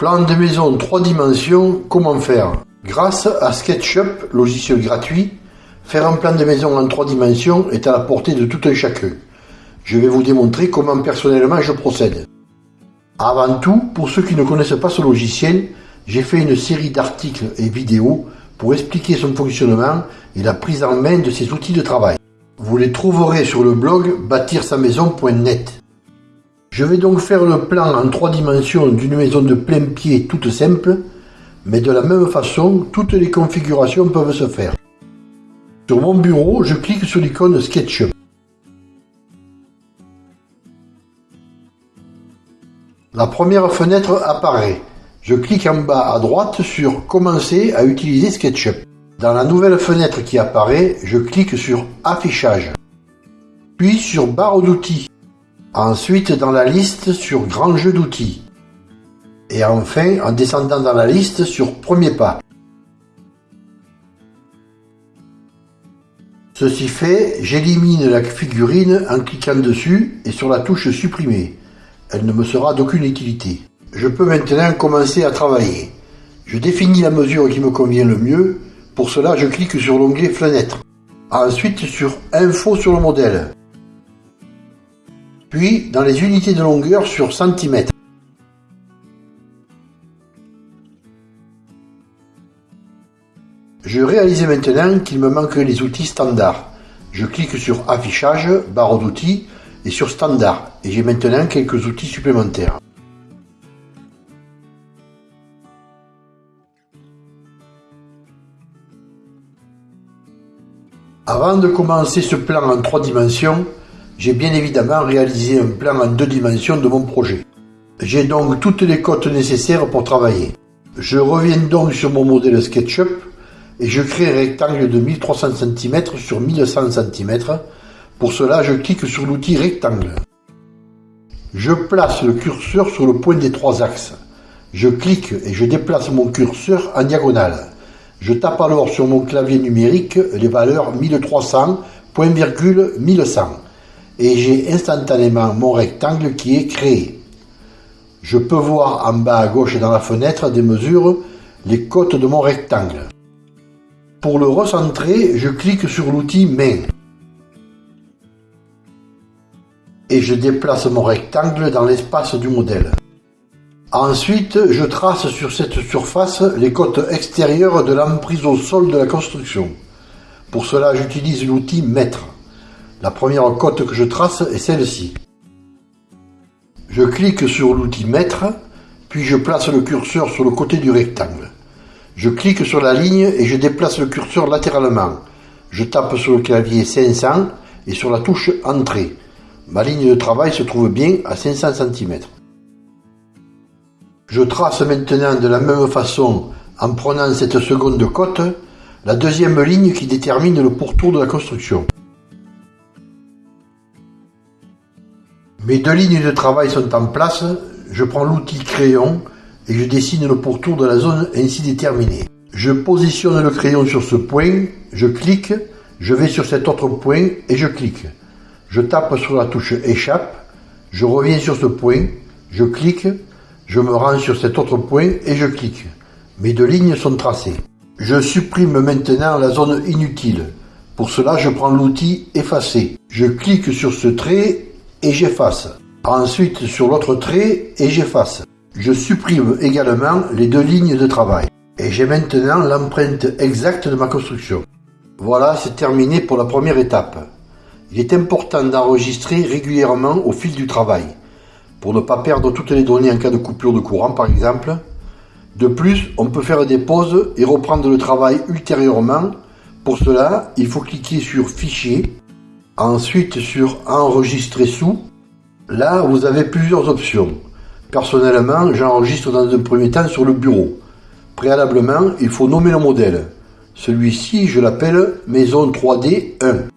Plan de maison 3 dimensions, comment faire? Grâce à SketchUp, logiciel gratuit, faire un plan de maison en 3 dimensions est à la portée de tout un chacun. Je vais vous démontrer comment personnellement je procède. Avant tout, pour ceux qui ne connaissent pas ce logiciel, j'ai fait une série d'articles et vidéos pour expliquer son fonctionnement et la prise en main de ces outils de travail. Vous les trouverez sur le blog bâtir-sa-maison.net. Je vais donc faire le plan en trois dimensions d'une maison de plein pied toute simple, mais de la même façon, toutes les configurations peuvent se faire. Sur mon bureau, je clique sur l'icône SketchUp. La première fenêtre apparaît. Je clique en bas à droite sur Commencer à utiliser SketchUp. Dans la nouvelle fenêtre qui apparaît, je clique sur Affichage, puis sur Barre d'outils. Ensuite, dans la liste, sur Grand jeu d'outils. Et enfin, en descendant dans la liste, sur Premier pas. Ceci fait, j'élimine la figurine en cliquant dessus et sur la touche Supprimer. Elle ne me sera d'aucune utilité. Je peux maintenant commencer à travailler. Je définis la mesure qui me convient le mieux. Pour cela, je clique sur l'onglet Fenêtre. Ensuite, sur Info sur le modèle puis dans les unités de longueur sur centimètres. Je réalise maintenant qu'il me manque les outils standards. Je clique sur Affichage, barre d'outils et sur Standard et j'ai maintenant quelques outils supplémentaires. Avant de commencer ce plan en trois dimensions, j'ai bien évidemment réalisé un plan en deux dimensions de mon projet. J'ai donc toutes les cotes nécessaires pour travailler. Je reviens donc sur mon modèle SketchUp et je crée un rectangle de 1300 cm sur 1100 cm. Pour cela, je clique sur l'outil rectangle. Je place le curseur sur le point des trois axes. Je clique et je déplace mon curseur en diagonale. Je tape alors sur mon clavier numérique les valeurs 1300, point virgule 1100 et j'ai instantanément mon rectangle qui est créé. Je peux voir en bas à gauche dans la fenêtre des mesures les côtes de mon rectangle. Pour le recentrer, je clique sur l'outil Main. Et je déplace mon rectangle dans l'espace du modèle. Ensuite, je trace sur cette surface les côtes extérieures de l'emprise au sol de la construction. Pour cela, j'utilise l'outil Mètre. La première cote que je trace est celle-ci. Je clique sur l'outil Mètre, puis je place le curseur sur le côté du rectangle. Je clique sur la ligne et je déplace le curseur latéralement. Je tape sur le clavier 500 et sur la touche Entrée. Ma ligne de travail se trouve bien à 500 cm. Je trace maintenant de la même façon, en prenant cette seconde cote, la deuxième ligne qui détermine le pourtour de la construction. Mes deux lignes de travail sont en place, je prends l'outil crayon et je dessine le pourtour de la zone ainsi déterminée. Je positionne le crayon sur ce point, je clique, je vais sur cet autre point et je clique. Je tape sur la touche échappe, je reviens sur ce point, je clique, je me rends sur cet autre point et je clique. Mes deux lignes sont tracées. Je supprime maintenant la zone inutile. Pour cela, je prends l'outil effacer. Je clique sur ce trait et j'efface. Ensuite sur l'autre trait et j'efface. Je supprime également les deux lignes de travail. Et j'ai maintenant l'empreinte exacte de ma construction. Voilà, c'est terminé pour la première étape. Il est important d'enregistrer régulièrement au fil du travail, pour ne pas perdre toutes les données en cas de coupure de courant par exemple. De plus, on peut faire des pauses et reprendre le travail ultérieurement. Pour cela, il faut cliquer sur Fichier, Ensuite sur Enregistrer sous, là vous avez plusieurs options. Personnellement, j'enregistre dans un premier temps sur le bureau. Préalablement, il faut nommer le modèle. Celui-ci, je l'appelle Maison 3D 1.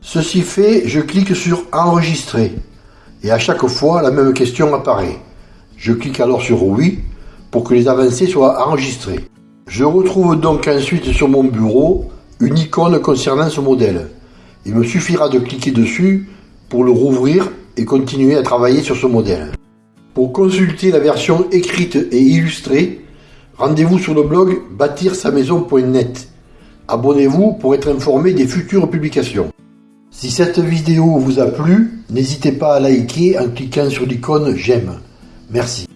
Ceci fait, je clique sur Enregistrer. Et à chaque fois, la même question apparaît. Je clique alors sur Oui pour que les avancées soient enregistrées. Je retrouve donc ensuite sur mon bureau une icône concernant ce modèle. Il me suffira de cliquer dessus pour le rouvrir et continuer à travailler sur ce modèle. Pour consulter la version écrite et illustrée, rendez-vous sur le blog bâtir-sa-maison.net. Abonnez-vous pour être informé des futures publications. Si cette vidéo vous a plu, n'hésitez pas à liker en cliquant sur l'icône j'aime. Merci.